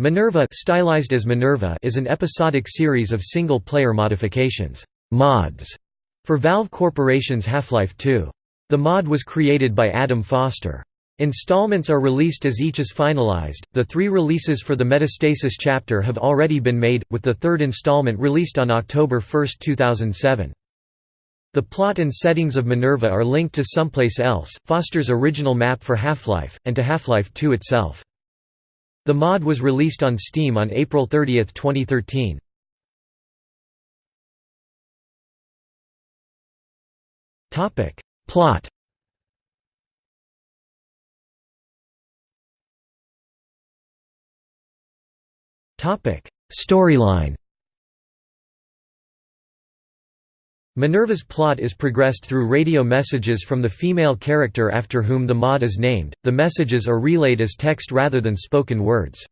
Minerva stylized as Minerva is an episodic series of single-player modifications mods, for Valve Corporation's Half-Life 2. The mod was created by Adam Foster. Installments are released as each is finalized. The three releases for the Metastasis chapter have already been made, with the third installment released on October 1, 2007. The plot and settings of Minerva are linked to Someplace Else, Foster's original map for Half-Life, and to Half-Life 2 itself. The mod was released on Steam on April 30, 2013. Topic Plot Topic Storyline Minerva's plot is progressed through radio messages from the female character after whom the mod is named. The messages are relayed as text rather than spoken words.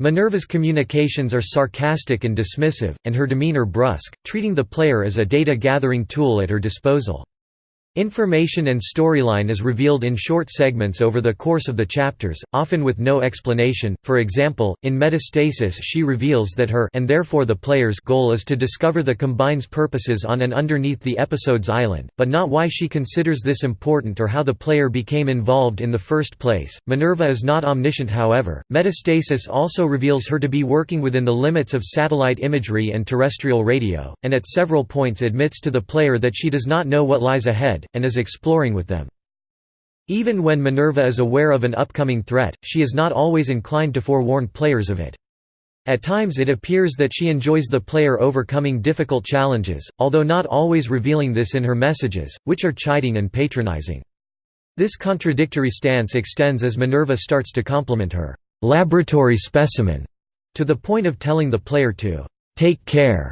Minerva's communications are sarcastic and dismissive, and her demeanor brusque, treating the player as a data-gathering tool at her disposal. Information and storyline is revealed in short segments over the course of the chapters, often with no explanation. For example, in Metastasis she reveals that her and therefore the player's goal is to discover the Combine's purposes on and underneath the episode's island, but not why she considers this important or how the player became involved in the first place. Minerva is not omniscient however. Metastasis also reveals her to be working within the limits of satellite imagery and terrestrial radio, and at several points admits to the player that she does not know what lies ahead and is exploring with them. Even when Minerva is aware of an upcoming threat, she is not always inclined to forewarn players of it. At times it appears that she enjoys the player overcoming difficult challenges, although not always revealing this in her messages, which are chiding and patronizing. This contradictory stance extends as Minerva starts to compliment her laboratory specimen, to the point of telling the player to take care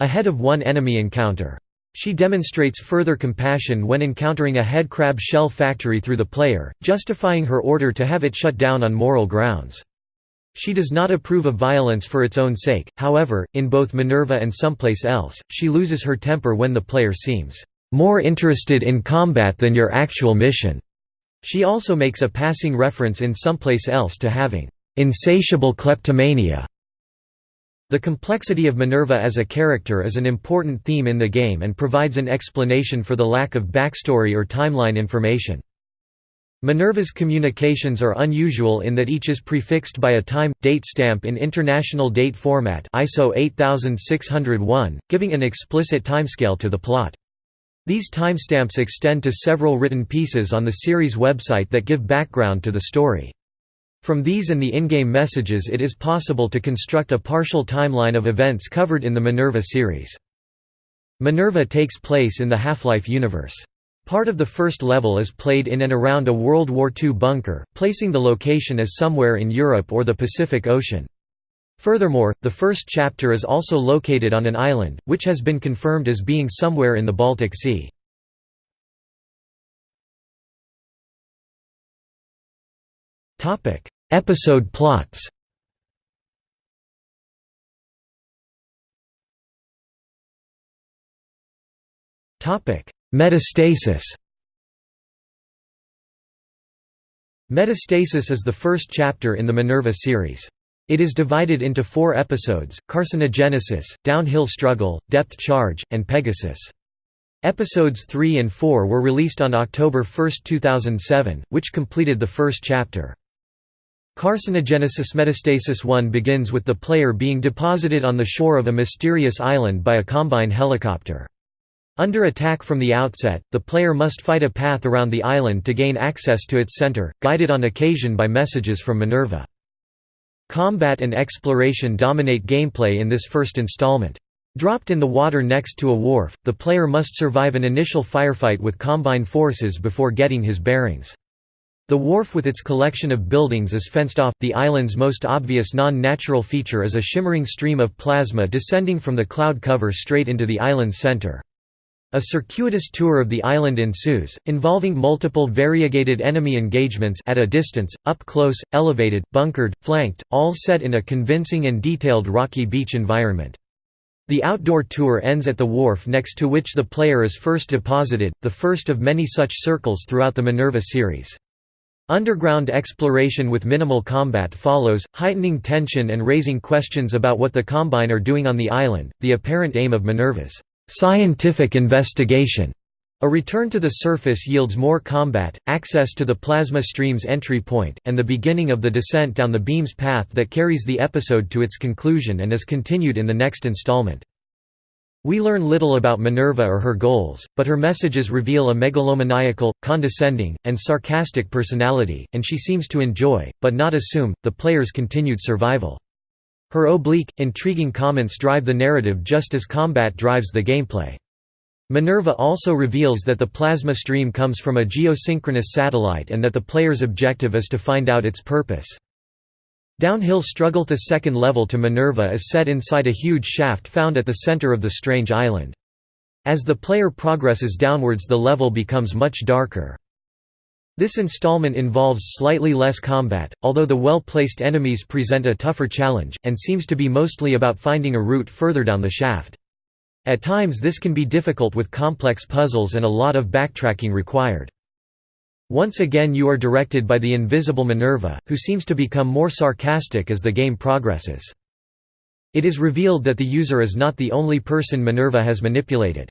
ahead of one enemy encounter. She demonstrates further compassion when encountering a headcrab shell factory through the player, justifying her order to have it shut down on moral grounds. She does not approve of violence for its own sake, however, in both Minerva and Someplace Else, she loses her temper when the player seems more interested in combat than your actual mission. She also makes a passing reference in Someplace Else to having insatiable kleptomania the complexity of Minerva as a character is an important theme in the game and provides an explanation for the lack of backstory or timeline information. Minerva's communications are unusual in that each is prefixed by a time, date stamp in International Date Format ISO 8601, giving an explicit timescale to the plot. These timestamps extend to several written pieces on the series website that give background to the story. From these and the in-game messages it is possible to construct a partial timeline of events covered in the Minerva series. Minerva takes place in the Half-Life universe. Part of the first level is played in and around a World War II bunker, placing the location as somewhere in Europe or the Pacific Ocean. Furthermore, the first chapter is also located on an island, which has been confirmed as being somewhere in the Baltic Sea. Episode plots Topic: Metastasis Metastasis is the first chapter in the Minerva series. It is divided into four episodes, Carcinogenesis, Downhill Struggle, Depth Charge, and Pegasus. Episodes 3 and 4 were released on October 1, 2007, which completed the first chapter. Carcinogenesis Metastasis 1 begins with the player being deposited on the shore of a mysterious island by a Combine helicopter. Under attack from the outset, the player must fight a path around the island to gain access to its center, guided on occasion by messages from Minerva. Combat and exploration dominate gameplay in this first installment. Dropped in the water next to a wharf, the player must survive an initial firefight with Combine forces before getting his bearings. The wharf with its collection of buildings is fenced off. The island's most obvious non-natural feature is a shimmering stream of plasma descending from the cloud cover straight into the island's center. A circuitous tour of the island ensues, involving multiple variegated enemy engagements at a distance, up close, elevated, bunkered, flanked, all set in a convincing and detailed rocky beach environment. The outdoor tour ends at the wharf next to which the player is first deposited, the first of many such circles throughout the Minerva series. Underground exploration with minimal combat follows, heightening tension and raising questions about what the Combine are doing on the island. The apparent aim of Minerva's scientific investigation. A return to the surface yields more combat, access to the plasma stream's entry point, and the beginning of the descent down the beam's path that carries the episode to its conclusion and is continued in the next installment. We learn little about Minerva or her goals, but her messages reveal a megalomaniacal, condescending, and sarcastic personality, and she seems to enjoy, but not assume, the player's continued survival. Her oblique, intriguing comments drive the narrative just as combat drives the gameplay. Minerva also reveals that the plasma stream comes from a geosynchronous satellite and that the player's objective is to find out its purpose. Downhill struggle The second level to Minerva is set inside a huge shaft found at the center of the strange island. As the player progresses downwards the level becomes much darker. This installment involves slightly less combat, although the well-placed enemies present a tougher challenge, and seems to be mostly about finding a route further down the shaft. At times this can be difficult with complex puzzles and a lot of backtracking required. Once again you are directed by the invisible Minerva, who seems to become more sarcastic as the game progresses. It is revealed that the user is not the only person Minerva has manipulated.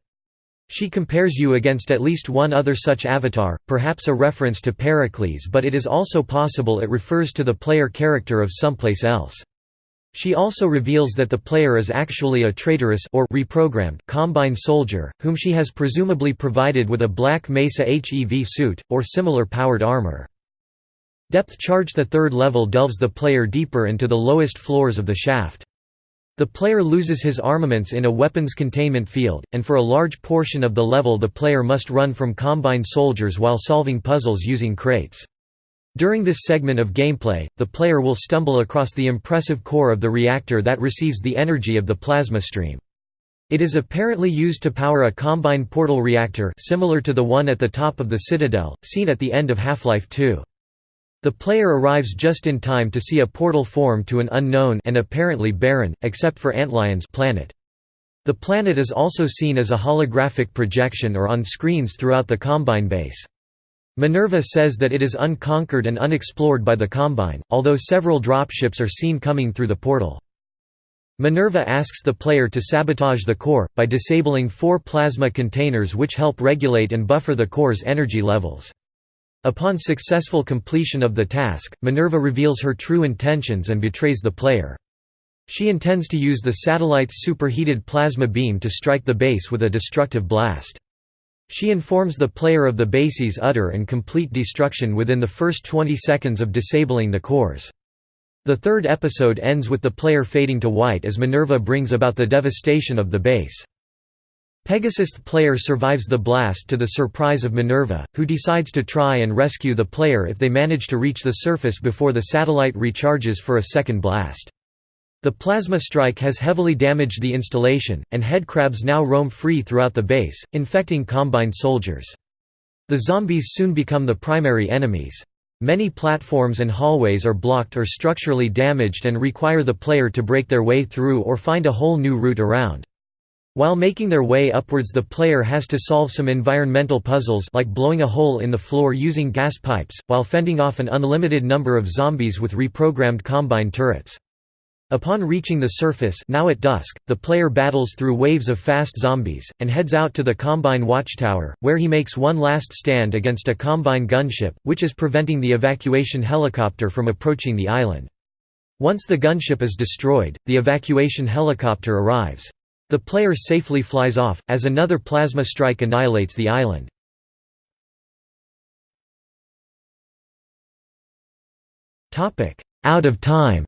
She compares you against at least one other such avatar, perhaps a reference to Pericles but it is also possible it refers to the player character of someplace else. She also reveals that the player is actually a traitorous or reprogrammed Combine soldier, whom she has presumably provided with a Black Mesa HEV suit, or similar powered armor. Depth charge The third level delves the player deeper into the lowest floors of the shaft. The player loses his armaments in a weapons containment field, and for a large portion of the level the player must run from Combine soldiers while solving puzzles using crates. During this segment of gameplay, the player will stumble across the impressive core of the reactor that receives the energy of the plasma stream. It is apparently used to power a Combine portal reactor similar to the one at the top of the Citadel, seen at the end of Half-Life 2. The player arrives just in time to see a portal form to an unknown and apparently barren, except for Antlion's planet. The planet is also seen as a holographic projection or on screens throughout the Combine base. Minerva says that it is unconquered and unexplored by the Combine, although several dropships are seen coming through the portal. Minerva asks the player to sabotage the core, by disabling four plasma containers which help regulate and buffer the core's energy levels. Upon successful completion of the task, Minerva reveals her true intentions and betrays the player. She intends to use the satellite's superheated plasma beam to strike the base with a destructive blast. She informs the player of the base's utter and complete destruction within the first 20 seconds of disabling the cores. The third episode ends with the player fading to white as Minerva brings about the devastation of the base. Pegasus player survives the blast to the surprise of Minerva, who decides to try and rescue the player if they manage to reach the surface before the satellite recharges for a second blast. The plasma strike has heavily damaged the installation, and headcrabs now roam free throughout the base, infecting Combine soldiers. The zombies soon become the primary enemies. Many platforms and hallways are blocked or structurally damaged and require the player to break their way through or find a whole new route around. While making their way upwards the player has to solve some environmental puzzles like blowing a hole in the floor using gas pipes, while fending off an unlimited number of zombies with reprogrammed Combine turrets. Upon reaching the surface now at dusk, the player battles through waves of fast zombies, and heads out to the Combine watchtower, where he makes one last stand against a Combine gunship, which is preventing the evacuation helicopter from approaching the island. Once the gunship is destroyed, the evacuation helicopter arrives. The player safely flies off, as another plasma strike annihilates the island. Out of time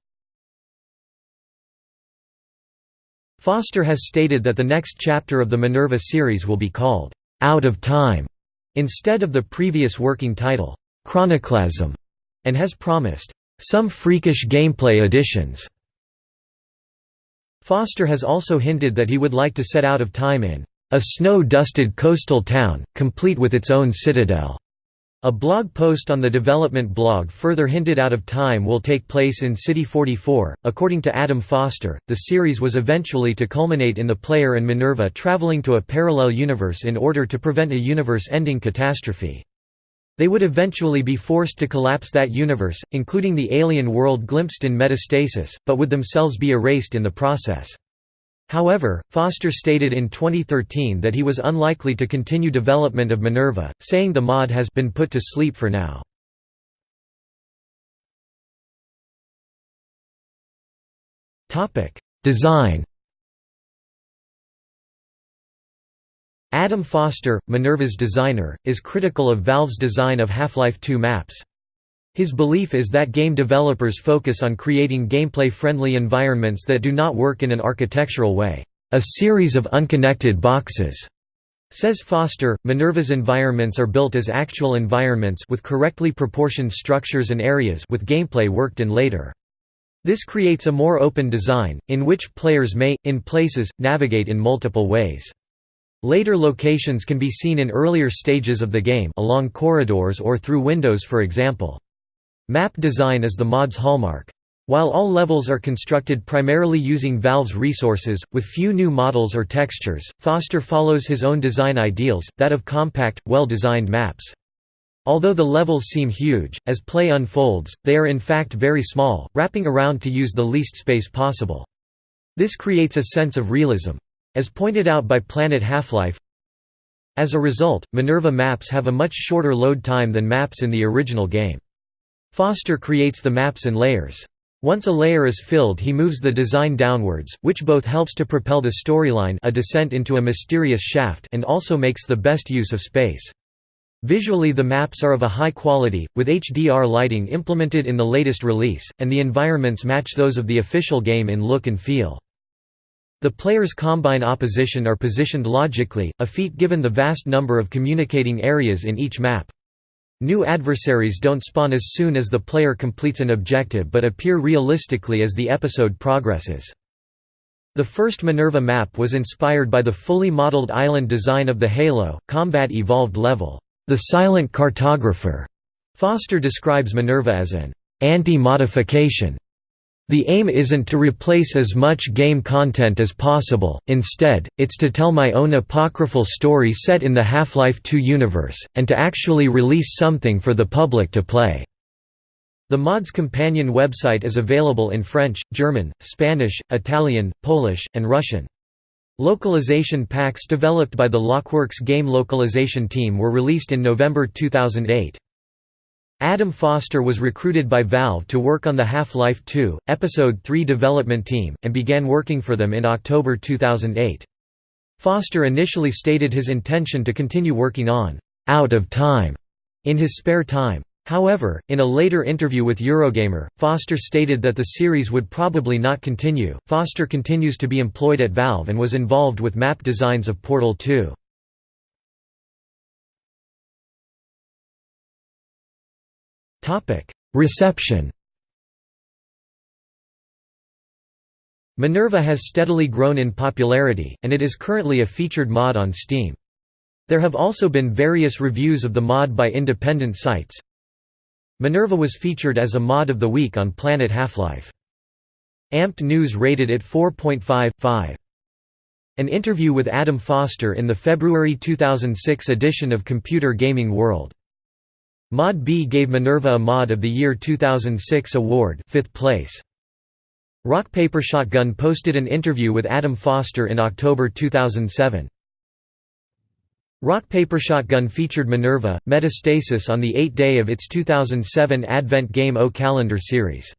Foster has stated that the next chapter of the Minerva series will be called, "'Out of Time' instead of the previous working title, "'Chronoclasm' and has promised, "'some freakish gameplay additions'". Foster has also hinted that he would like to set Out of Time in, "'a snow-dusted coastal town, complete with its own citadel' A blog post on the development blog further hinted Out of Time will take place in City 44. According to Adam Foster, the series was eventually to culminate in the player and Minerva traveling to a parallel universe in order to prevent a universe ending catastrophe. They would eventually be forced to collapse that universe, including the alien world glimpsed in Metastasis, but would themselves be erased in the process. However, Foster stated in 2013 that he was unlikely to continue development of Minerva, saying the mod has been put to sleep for now. Design Adam Foster, Minerva's designer, is critical of Valve's design of Half-Life 2 maps. His belief is that game developers focus on creating gameplay-friendly environments that do not work in an architectural way, a series of unconnected boxes. Says Foster, Minerva's environments are built as actual environments with correctly proportioned structures and areas with gameplay worked in later. This creates a more open design, in which players may, in places, navigate in multiple ways. Later locations can be seen in earlier stages of the game along corridors or through windows for example. Map design is the mod's hallmark. While all levels are constructed primarily using Valve's resources, with few new models or textures, Foster follows his own design ideals, that of compact, well-designed maps. Although the levels seem huge, as play unfolds, they are in fact very small, wrapping around to use the least space possible. This creates a sense of realism. As pointed out by Planet Half-Life, as a result, Minerva maps have a much shorter load time than maps in the original game. Foster creates the maps in layers. Once a layer is filled he moves the design downwards, which both helps to propel the storyline a descent into a mysterious shaft and also makes the best use of space. Visually the maps are of a high quality, with HDR lighting implemented in the latest release, and the environments match those of the official game in look and feel. The player's combine opposition are positioned logically, a feat given the vast number of communicating areas in each map. New adversaries don't spawn as soon as the player completes an objective but appear realistically as the episode progresses. The first Minerva map was inspired by the fully modeled island design of the Halo, Combat Evolved level, the Silent Cartographer. Foster describes Minerva as an anti-modification the aim isn't to replace as much game content as possible, instead, it's to tell my own apocryphal story set in the Half-Life 2 universe, and to actually release something for the public to play." The mod's companion website is available in French, German, Spanish, Italian, Polish, and Russian. Localization packs developed by the Lockworks game localization team were released in November 2008. Adam Foster was recruited by Valve to work on the Half-Life 2, Episode 3 development team, and began working for them in October 2008. Foster initially stated his intention to continue working on «Out of Time» in his spare time. However, in a later interview with Eurogamer, Foster stated that the series would probably not continue. Foster continues to be employed at Valve and was involved with map designs of Portal 2. Reception Minerva has steadily grown in popularity, and it is currently a featured mod on Steam. There have also been various reviews of the mod by independent sites. Minerva was featured as a mod of the week on Planet Half-Life. Amped News rated it 4.5.5. An interview with Adam Foster in the February 2006 edition of Computer Gaming World. ModDB gave Minerva a Mod of the Year 2006 award 5th place. Rock Paper Shotgun posted an interview with Adam Foster in October 2007. Rock Paper Shotgun featured Minerva, Metastasis on the eighth day of its 2007 Advent Game O Calendar series.